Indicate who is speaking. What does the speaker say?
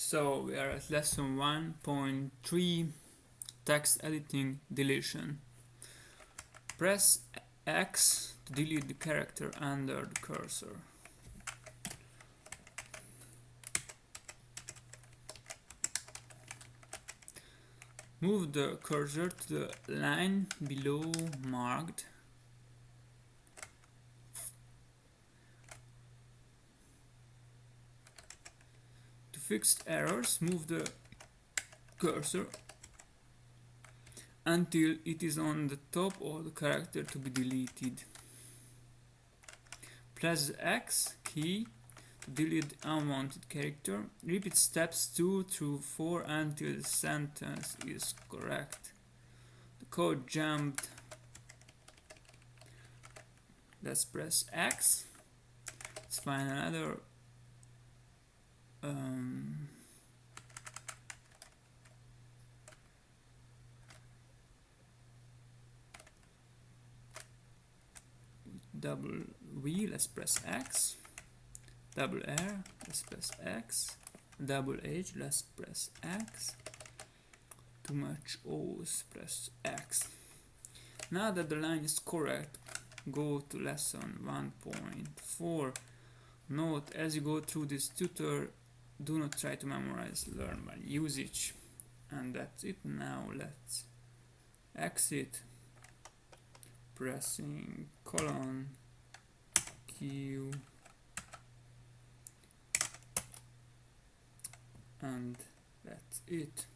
Speaker 1: So we are at lesson 1.3 text editing deletion. Press X to delete the character under the cursor. Move the cursor to the line below marked fixed errors, move the cursor until it is on the top of the character to be deleted. Press the X key to delete unwanted character. Repeat steps 2 through 4 until the sentence is correct. The code jumped. Let's press X. Let's find another double V, let's press X, double R, let's press X, double H, let's press X, too much O's, press X. Now that the line is correct, go to lesson 1.4. Note as you go through this tutor do not try to memorize learn by usage. And that's it. Now let's exit pressing colon q. And that's it